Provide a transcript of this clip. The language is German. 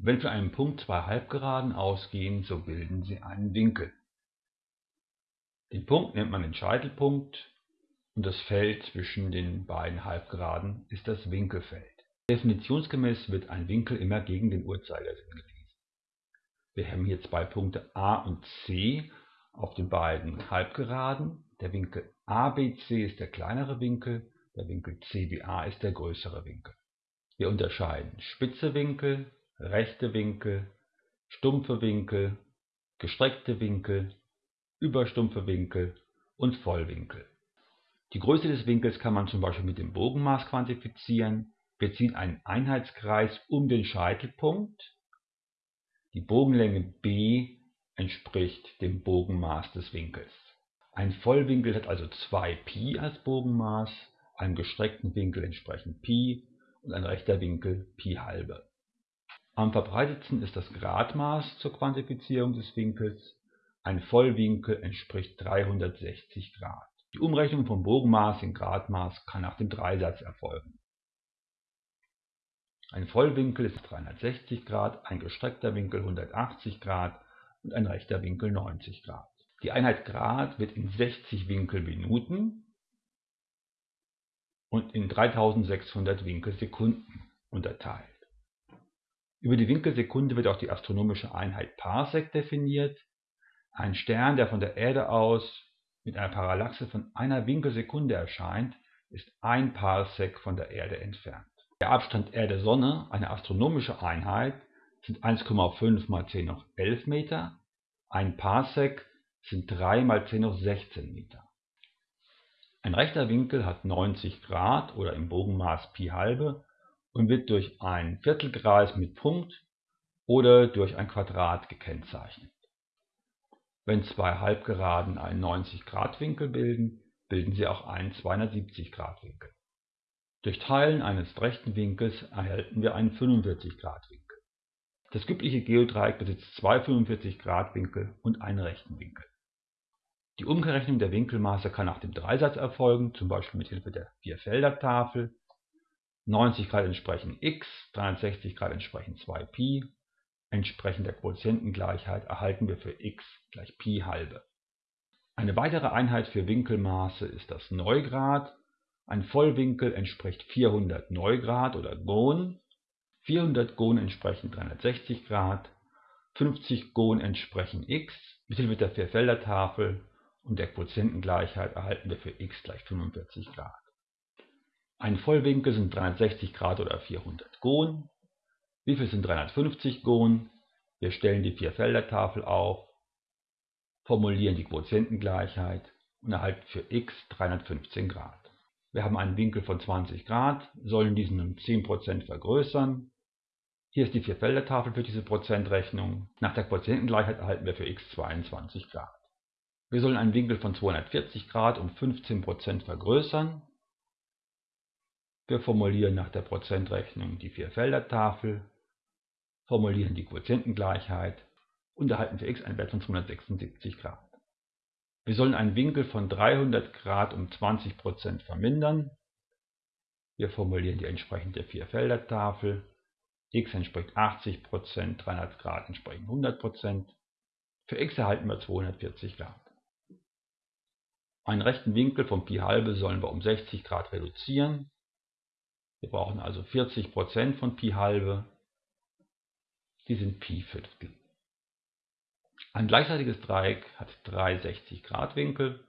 Wenn von einem Punkt zwei Halbgeraden ausgehen, so bilden sie einen Winkel. Den Punkt nennt man den Scheitelpunkt und das Feld zwischen den beiden Halbgeraden ist das Winkelfeld. Definitionsgemäß wird ein Winkel immer gegen den Uhrzeigersinn gelesen. Wir haben hier zwei Punkte A und C auf den beiden Halbgeraden. Der Winkel ABC ist der kleinere Winkel, der Winkel CBA ist der größere Winkel. Wir unterscheiden spitze Winkel, rechte Winkel, stumpfe Winkel, gestreckte Winkel, überstumpfe Winkel und Vollwinkel. Die Größe des Winkels kann man zum Beispiel mit dem Bogenmaß quantifizieren. Wir ziehen einen Einheitskreis um den Scheitelpunkt. Die Bogenlänge b entspricht dem Bogenmaß des Winkels. Ein Vollwinkel hat also 2π als Bogenmaß, einem gestreckten Winkel entsprechen π und ein rechter Winkel π halbe. Am verbreitetsten ist das Gradmaß zur Quantifizierung des Winkels. Ein Vollwinkel entspricht 360 Grad. Die Umrechnung vom Bogenmaß in Gradmaß kann nach dem Dreisatz erfolgen. Ein Vollwinkel ist 360 Grad, ein gestreckter Winkel 180 Grad und ein rechter Winkel 90 Grad. Die Einheit Grad wird in 60 Winkelminuten und in 3600 Winkelsekunden unterteilt. Über die Winkelsekunde wird auch die astronomische Einheit Parsec definiert. Ein Stern, der von der Erde aus mit einer Parallaxe von einer Winkelsekunde erscheint, ist ein Parsec von der Erde entfernt. Der Abstand Erde-Sonne, eine astronomische Einheit, sind 1,5 mal 10 hoch 11 Meter, ein Parsec sind 3 mal 10 hoch 16 Meter. Ein rechter Winkel hat 90 Grad oder im Bogenmaß Pi halbe und wird durch ein Viertelkreis mit Punkt oder durch ein Quadrat gekennzeichnet. Wenn zwei Halbgeraden einen 90-Grad-Winkel bilden, bilden sie auch einen 270-Grad-Winkel. Durch Teilen eines rechten Winkels erhalten wir einen 45-Grad-Winkel. Das übliche Geodreieck besitzt zwei 45-Grad-Winkel und einen rechten Winkel. Die Umgerechnet der Winkelmaße kann nach dem Dreisatz erfolgen, zum Beispiel mit Hilfe der Vierfelder-Tafel. 90 Grad entsprechen x, 360 Grad entsprechen 2π Entsprechend der Quotientengleichheit erhalten wir für x gleich Pi halbe. Eine weitere Einheit für Winkelmaße ist das Neugrad. Ein Vollwinkel entspricht 400 Neugrad oder Gon. 400 Gon entsprechen 360 Grad. 50 Gon entsprechen x. Mithilfe der Vierfelder-Tafel und der Quotientengleichheit erhalten wir für x gleich 45 Grad. Ein Vollwinkel sind 360 Grad oder 400 Gon. Wie viel sind 350 Gon? Wir stellen die Vierfelder-Tafel auf, formulieren die Quotientengleichheit und erhalten für x 315 Grad. Wir haben einen Winkel von 20 Grad, sollen diesen um 10% vergrößern. Hier ist die Vierfelder-Tafel für diese Prozentrechnung. Nach der Quotientengleichheit erhalten wir für x 22 Grad. Wir sollen einen Winkel von 240 Grad um 15% vergrößern. Wir formulieren nach der Prozentrechnung die Vierfelder-Tafel formulieren die Quotientengleichheit und erhalten für x einen Wert von 276 Grad. Wir sollen einen Winkel von 300 Grad um 20% vermindern. Wir formulieren die entsprechende Vierfelder-Tafel. x entspricht 80%, 300 Grad entsprechen 100%. Für x erhalten wir 240 Grad. Einen rechten Winkel von Pi halbe sollen wir um 60 Grad reduzieren. Wir brauchen also 40% von Pi halbe die sind Pi-Fünftel. Ein gleichseitiges Dreieck hat drei 60-Grad-Winkel.